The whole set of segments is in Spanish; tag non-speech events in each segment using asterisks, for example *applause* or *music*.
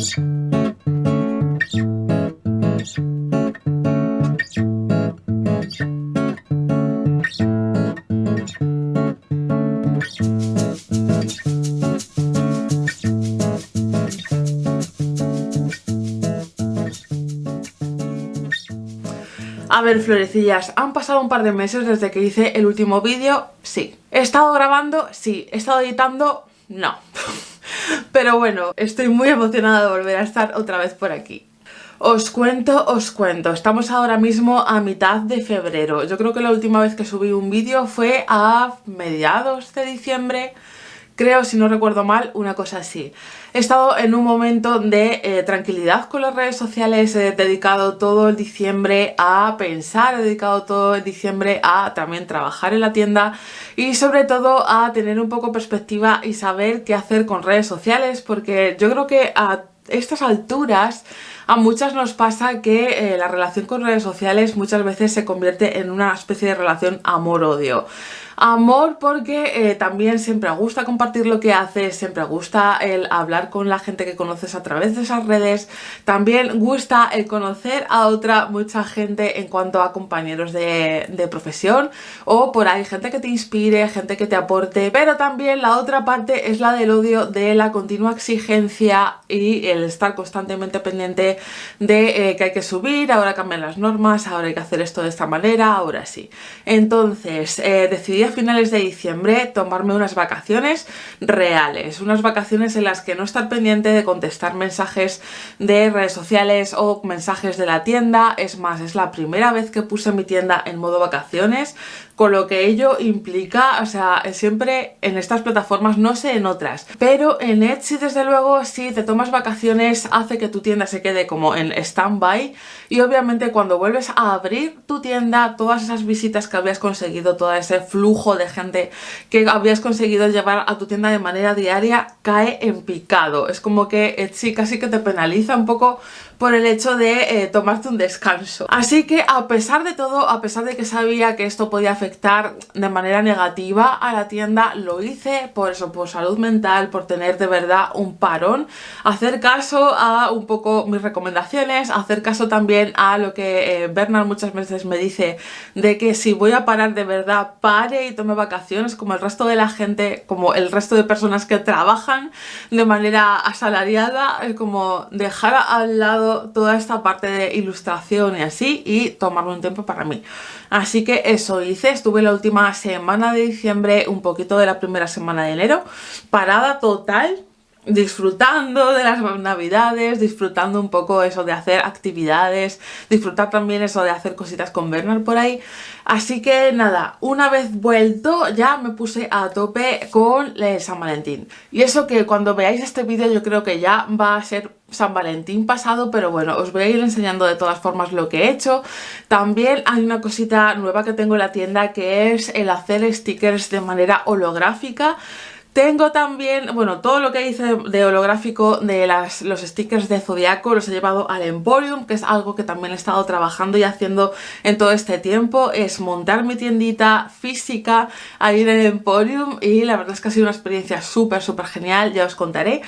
A ver, florecillas, han pasado un par de meses desde que hice el último vídeo, sí. ¿He estado grabando? Sí. ¿He estado editando? No. Pero bueno, estoy muy emocionada de volver a estar otra vez por aquí. Os cuento, os cuento, estamos ahora mismo a mitad de febrero. Yo creo que la última vez que subí un vídeo fue a mediados de diciembre creo, si no recuerdo mal, una cosa así. He estado en un momento de eh, tranquilidad con las redes sociales, he dedicado todo el diciembre a pensar, he dedicado todo el diciembre a también trabajar en la tienda y sobre todo a tener un poco perspectiva y saber qué hacer con redes sociales porque yo creo que a estas alturas a muchas nos pasa que eh, la relación con redes sociales muchas veces se convierte en una especie de relación amor-odio. Amor porque eh, también siempre gusta compartir lo que haces, siempre gusta el hablar con la gente que conoces a través de esas redes, también gusta el conocer a otra mucha gente en cuanto a compañeros de, de profesión. O por ahí gente que te inspire, gente que te aporte, pero también la otra parte es la del odio de la continua exigencia y el estar constantemente pendiente de eh, que hay que subir, ahora cambian las normas, ahora hay que hacer esto de esta manera, ahora sí. Entonces eh, decidí finales de diciembre tomarme unas vacaciones reales, unas vacaciones en las que no estar pendiente de contestar mensajes de redes sociales o mensajes de la tienda, es más, es la primera vez que puse mi tienda en modo vacaciones, con lo que ello implica, o sea, siempre en estas plataformas, no sé en otras, pero en Etsy desde luego si te tomas vacaciones hace que tu tienda se quede como en stand-by. Y obviamente cuando vuelves a abrir tu tienda, todas esas visitas que habías conseguido, todo ese flujo de gente que habías conseguido llevar a tu tienda de manera diaria cae en picado, es como que Etsy casi que te penaliza un poco por el hecho de eh, tomarte un descanso. Así que a pesar de todo, a pesar de que sabía que esto podía afectar de manera negativa a la tienda, lo hice por eso, por salud mental, por tener de verdad un parón, hacer caso a un poco mis recomendaciones, hacer caso también a lo que eh, Bernard muchas veces me dice de que si voy a parar de verdad, pare y tome vacaciones como el resto de la gente, como el resto de personas que trabajan de manera asalariada, es como dejar al lado toda esta parte de ilustración y así y tomarme un tiempo para mí. Así que eso hice, estuve la última semana de diciembre, un poquito de la primera semana de enero, parada total, disfrutando de las navidades, disfrutando un poco eso de hacer actividades, disfrutar también eso de hacer cositas con Bernard por ahí. Así que nada, una vez vuelto ya me puse a tope con San Valentín. Y eso que cuando veáis este vídeo yo creo que ya va a ser San Valentín pasado, pero bueno, os voy a ir enseñando de todas formas lo que he hecho. También hay una cosita nueva que tengo en la tienda que es el hacer stickers de manera holográfica. Tengo también, bueno, todo lo que hice de holográfico de los stickers de Zodiaco los he llevado al Emporium, que es algo que también he estado trabajando y haciendo en todo este tiempo, es montar mi tiendita física ahí en el Emporium y la verdad es que ha sido una experiencia súper, súper genial, ya os contaré.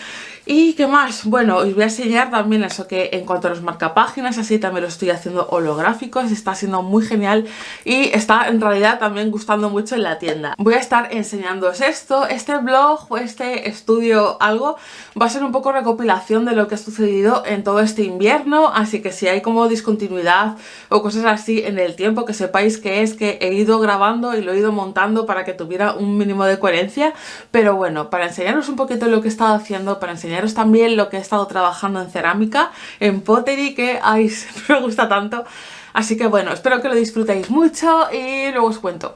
¿Y qué más? Bueno, os voy a enseñar también eso que en cuanto a los marcapáginas, así también lo estoy haciendo holográficos, está siendo muy genial y está en realidad también gustando mucho en la tienda. Voy a estar enseñándoos esto, este blog o este estudio algo va a ser un poco recopilación de lo que ha sucedido en todo este invierno, así que si hay como discontinuidad o cosas así en el tiempo, que sepáis que es que he ido grabando y lo he ido montando para que tuviera un mínimo de coherencia, pero bueno, para enseñaros un poquito lo que he estado haciendo, para enseñar enseñaros también lo que he estado trabajando en cerámica, en pottery, que ay, *laughs* me gusta tanto. Así que bueno, espero que lo disfrutéis mucho y luego os cuento.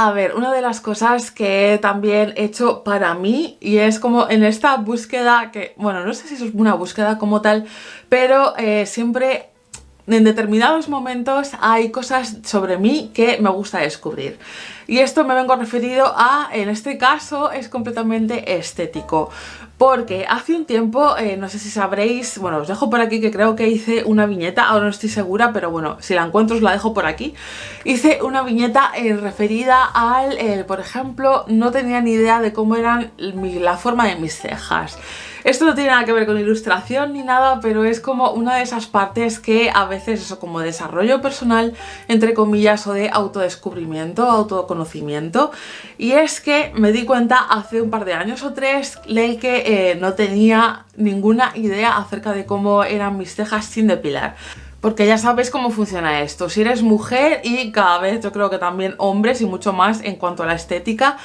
A ver, una de las cosas que también he hecho para mí y es como en esta búsqueda que, bueno, no sé si es una búsqueda como tal, pero eh, siempre en determinados momentos hay cosas sobre mí que me gusta descubrir. Y esto me vengo referido a, en este caso, es completamente estético porque hace un tiempo, eh, no sé si sabréis, bueno, os dejo por aquí que creo que hice una viñeta, ahora no estoy segura, pero bueno, si la encuentro os la dejo por aquí. Hice una viñeta eh, referida al, eh, por ejemplo, no tenía ni idea de cómo eran la forma de mis cejas. Esto no tiene nada que ver con ilustración ni nada, pero es como una de esas partes que a veces eso como desarrollo personal, entre comillas, o de autodescubrimiento, autoconocimiento. Y es que me di cuenta hace un par de años o tres de que eh, no tenía ninguna idea acerca de cómo eran mis cejas sin depilar. Porque ya sabes cómo funciona esto, si eres mujer y cada vez yo creo que también hombres y mucho más en cuanto a la estética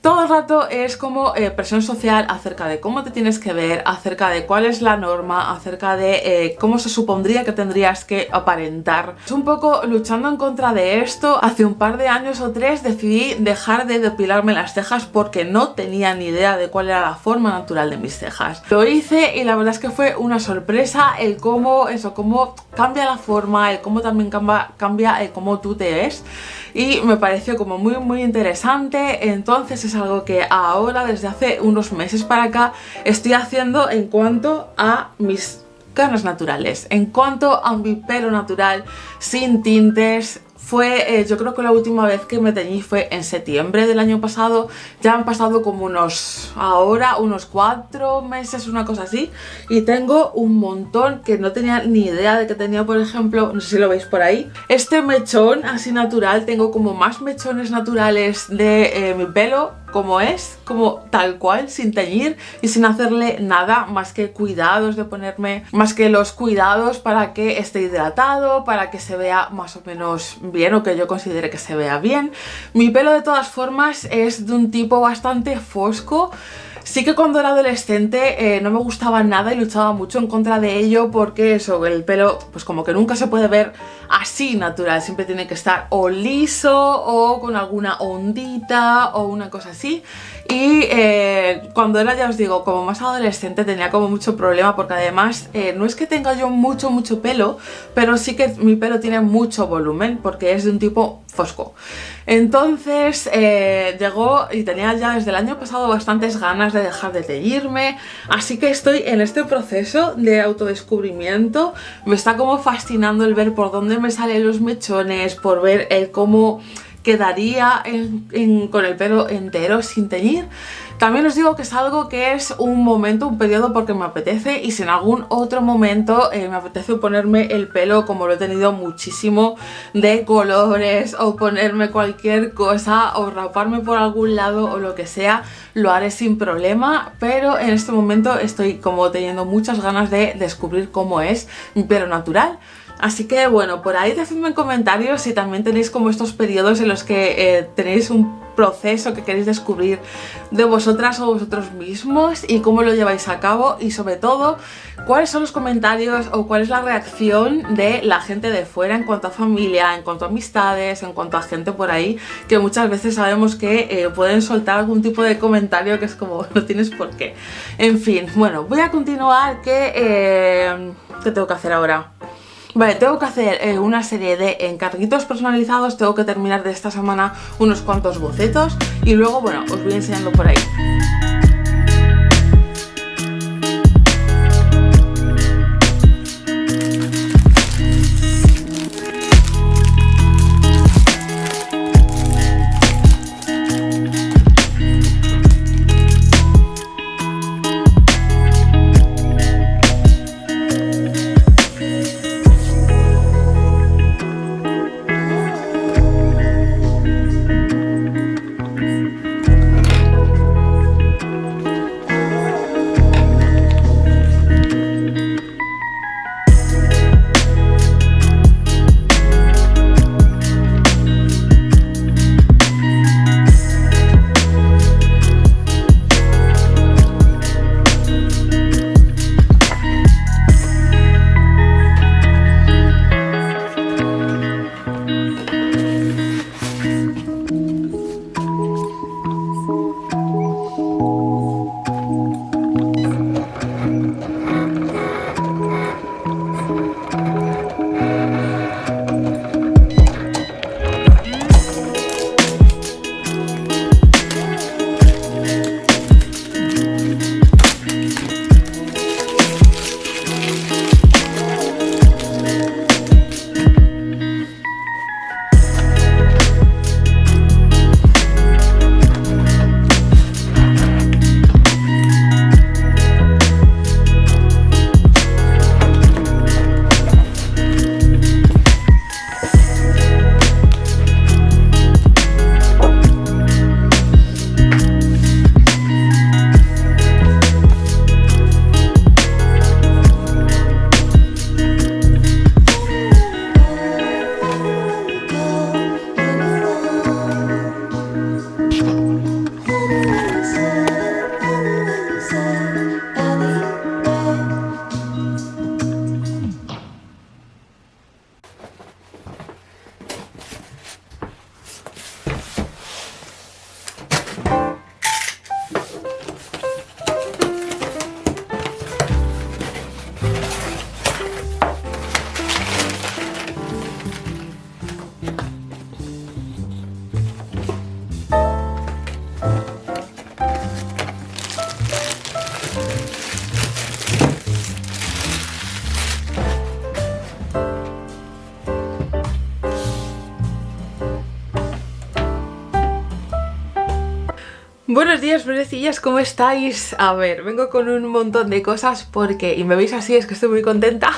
todo el rato es como eh, presión social acerca de cómo te tienes que ver, acerca de cuál es la norma, acerca de eh, cómo se supondría que tendrías que aparentar. Es un poco luchando en contra de esto. Hace un par de años o tres decidí dejar de depilarme las cejas porque no tenía ni idea de cuál era la forma natural de mis cejas. Lo hice y la verdad es que fue una sorpresa el cómo, eso, cómo cambia la forma, el cómo también cambia, cambia el cómo tú te ves y me pareció como muy muy interesante entonces es algo que ahora desde hace unos meses para acá estoy haciendo en cuanto a mis canas naturales en cuanto a mi pelo natural sin tintes fue, eh, yo creo que la última vez que me teñí fue en septiembre del año pasado. Ya han pasado como unos, ahora, unos cuatro meses, una cosa así. Y tengo un montón que no tenía ni idea de que tenía, por ejemplo, no sé si lo veis por ahí. Este mechón así natural, tengo como más mechones naturales de eh, mi pelo como es, como tal cual, sin teñir y sin hacerle nada más que cuidados de ponerme, más que los cuidados para que esté hidratado, para que se vea más o menos bien o que yo considere que se vea bien. Mi pelo de todas formas es de un tipo bastante fosco, Sí que cuando era adolescente eh, no me gustaba nada y luchaba mucho en contra de ello porque eso, el pelo pues como que nunca se puede ver así natural, siempre tiene que estar o liso o con alguna ondita o una cosa así y eh, cuando era, ya os digo, como más adolescente tenía como mucho problema porque además eh, no es que tenga yo mucho mucho pelo, pero sí que mi pelo tiene mucho volumen porque es de un tipo fosco. Entonces eh, llegó y tenía ya desde el año pasado bastantes ganas de dejar de teñirme, así que estoy en este proceso de autodescubrimiento. Me está como fascinando el ver por dónde me salen los mechones, por ver el cómo quedaría con el pelo entero sin teñir. También os digo que es algo que es un momento, un periodo porque me apetece y si en algún otro momento eh, me apetece ponerme el pelo como lo he tenido muchísimo de colores o ponerme cualquier cosa o raparme por algún lado o lo que sea, lo haré sin problema, pero en este momento estoy como teniendo muchas ganas de descubrir cómo es mi pelo natural. Así que bueno, por ahí decidme en comentarios si también tenéis como estos periodos en los que eh, tenéis un proceso que queréis descubrir de vosotras o vosotros mismos y cómo lo lleváis a cabo y sobre todo cuáles son los comentarios o cuál es la reacción de la gente de fuera en cuanto a familia, en cuanto a amistades, en cuanto a gente por ahí que muchas veces sabemos que eh, pueden soltar algún tipo de comentario que es como *laughs* no tienes por qué. En fin, bueno, voy a continuar que... Eh, ¿Qué tengo que hacer ahora? Vale, tengo que hacer eh, una serie de encarguitos personalizados, tengo que terminar de esta semana unos cuantos bocetos y luego, bueno, os voy enseñando por ahí. Buenos días, florecillas, ¿cómo estáis? A ver, vengo con un montón de cosas porque, y me veis así, es que estoy muy contenta.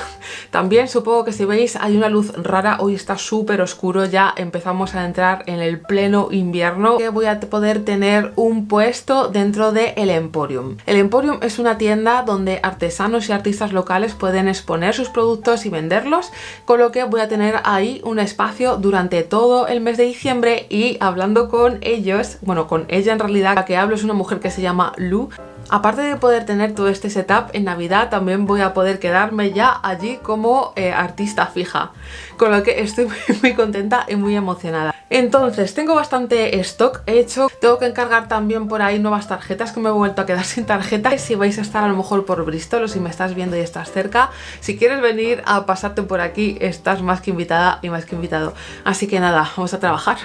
También supongo que si veis hay una luz rara, hoy está súper oscuro, ya empezamos a entrar en el pleno invierno. Que voy a poder tener un puesto dentro de el Emporium. El Emporium es una tienda donde artesanos y artistas locales pueden exponer sus productos y venderlos, con lo que voy a tener ahí un espacio durante todo el mes de diciembre y hablando con ellos, bueno, con ella en realidad, que hablo es una mujer que se llama Lu. Aparte de poder tener todo este setup, en Navidad también voy a poder quedarme ya allí como eh, artista fija. Con lo que estoy *laughs* muy, contenta y muy emocionada. Entonces, tengo bastante stock hecho. Tengo que encargar también por ahí nuevas tarjetas que me he vuelto a quedar *laughs* sin tarjeta. Si vais a estar a lo mejor por Bristol o si me estás viendo y estás cerca, si quieres venir a pasarte por aquí, estás más que invitada y más que invitado. Así que nada, vamos a trabajar.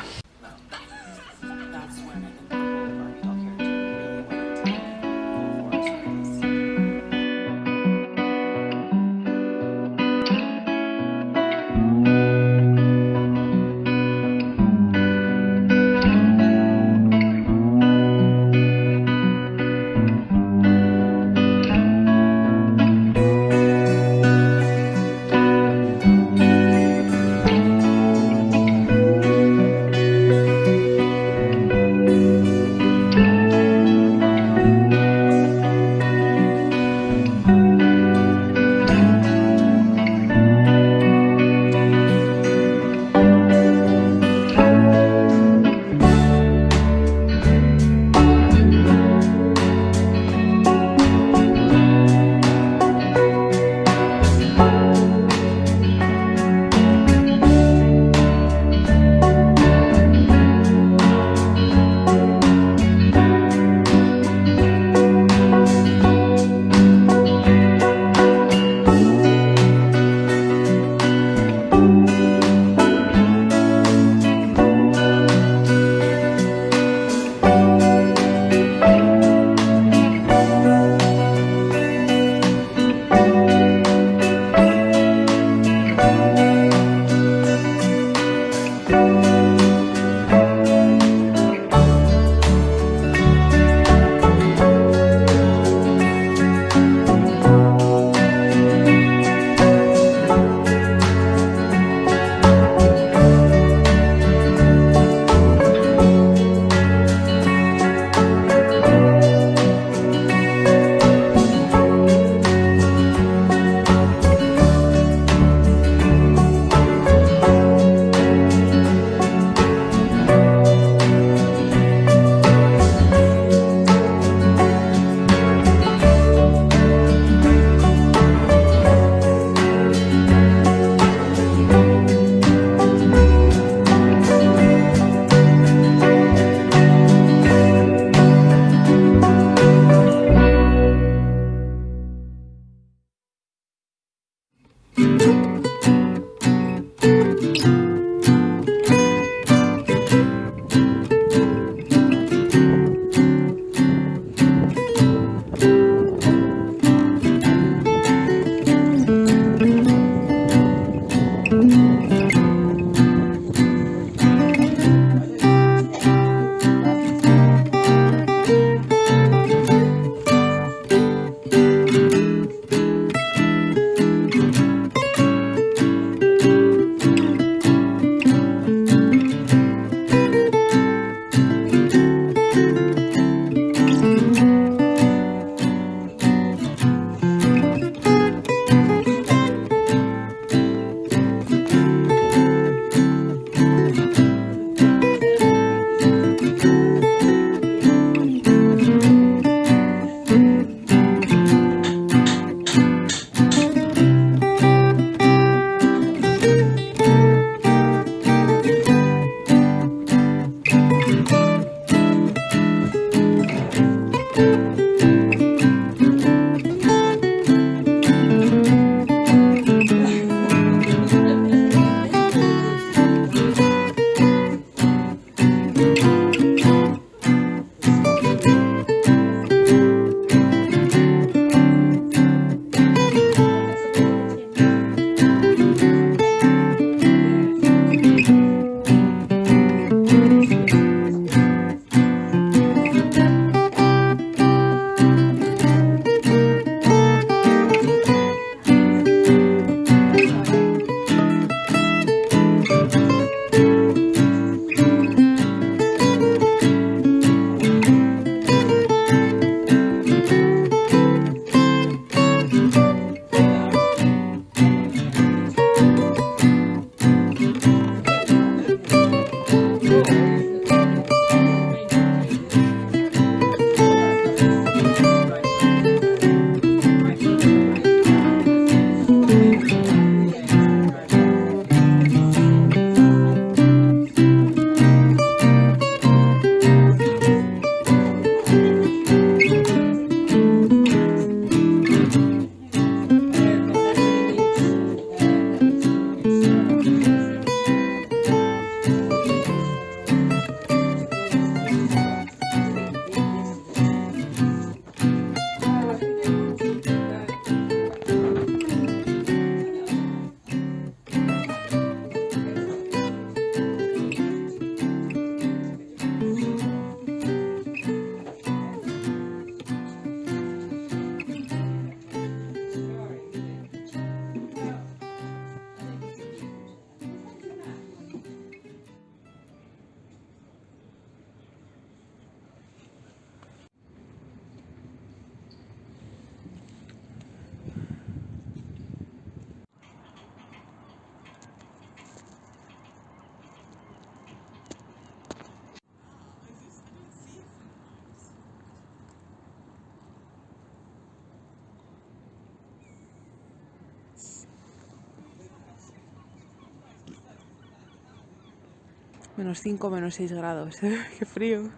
Menos 5, menos 6 grados. *laughs* Qué frío.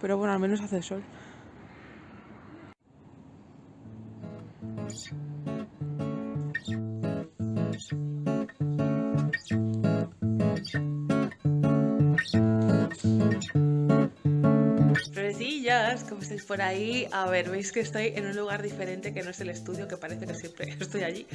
Pero bueno, al menos hace sol. Por ahí. A ver, veis que estoy en un lugar diferente que no es el estudio, que parece que siempre *laughs* estoy allí.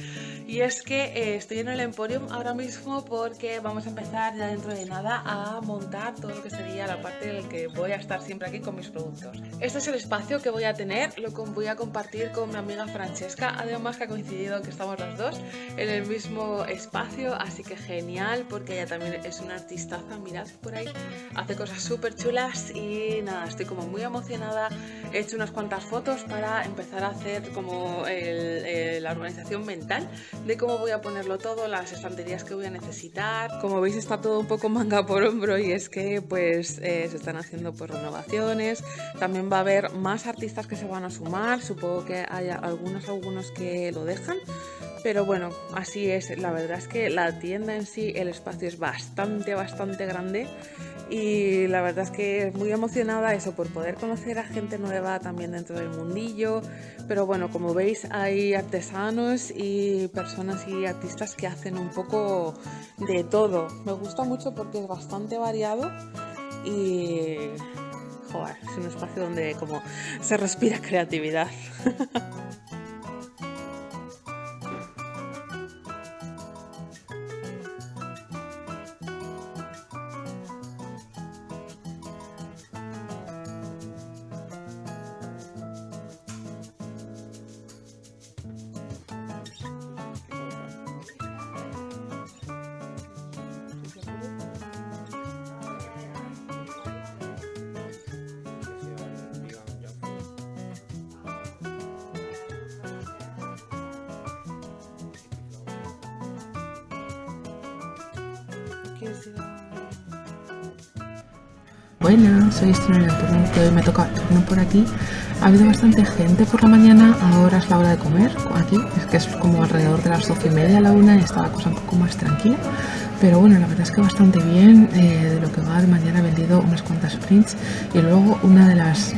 Y es que eh, estoy en el Emporium ahora mismo porque vamos a empezar ya dentro de nada a montar todo lo que sería la parte en la que voy a estar siempre aquí con mis productos. Este es el espacio que voy a tener, lo voy a compartir con mi amiga Francesca, además que ha coincidido que estamos los dos en el mismo espacio, así que genial porque ella también es una artistaza, mirad por ahí, hace cosas súper chulas y nada, estoy como muy emocionada he hecho unas cuantas fotos para empezar a hacer como la organización mental de cómo voy a ponerlo todo, las estanterías que voy a necesitar. Como veis está todo un poco manga por hombro y es que pues eh, se están haciendo pues renovaciones, también va a haber más artistas que se van a sumar, supongo que haya algunos, algunos que lo dejan, pero bueno, así es, la verdad es que la tienda en sí, el espacio es bastante, bastante grande y la verdad es que muy emocionada eso por poder conocer a gente nueva también dentro del mundillo. Pero bueno como veis hay artesanos y personas y artistas que hacen un poco de todo. Me gusta mucho porque es bastante variado y joder, es un espacio donde como se respira *laughs* creatividad Buenas, soy Estrella turno que hoy me toca turno por aquí. Ha habido bastante gente por la mañana, ahora es la hora de comer aquí, es que es como alrededor de las 12 y media a la una y está la cosa un poco más tranquila. Pero bueno, la verdad es que bastante bien, eh, de lo que va de mañana he vendido unas cuantas prints y luego una de las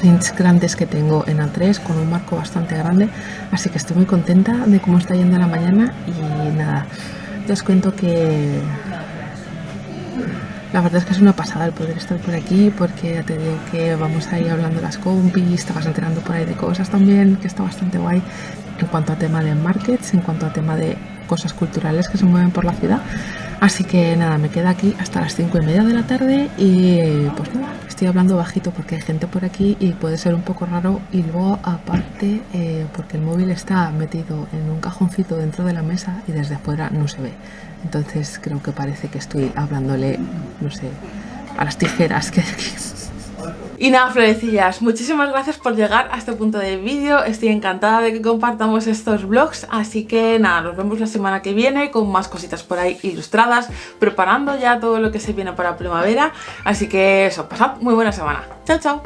prints grandes que tengo en A3 con un marco bastante grande, así que estoy muy contenta de cómo está yendo la mañana y nada, ya os cuento que la verdad es que es una pasada el poder estar por aquí porque te digo que vamos a ir hablando las compis, te vas enterando por ahí de cosas también, que está bastante guay en cuanto a tema de markets, en cuanto a tema de cosas culturales que se mueven por la ciudad. Así que nada, me queda aquí hasta las 5 y media de la tarde y pues nada, estoy hablando bajito porque hay gente por aquí y puede ser un poco raro y luego aparte eh, porque el móvil está metido en un cajoncito dentro de la mesa y desde afuera no se ve. Entonces creo que parece que estoy hablándole, no sé, a las tijeras que... Y nada, florecillas, muchísimas gracias por llegar a este punto del vídeo. Estoy encantada de que compartamos estos vlogs, así que nada, nos vemos la semana que viene con más cositas por ahí ilustradas, preparando ya todo lo que se viene para primavera. Así que eso, pasad muy buena semana. Chao, chao.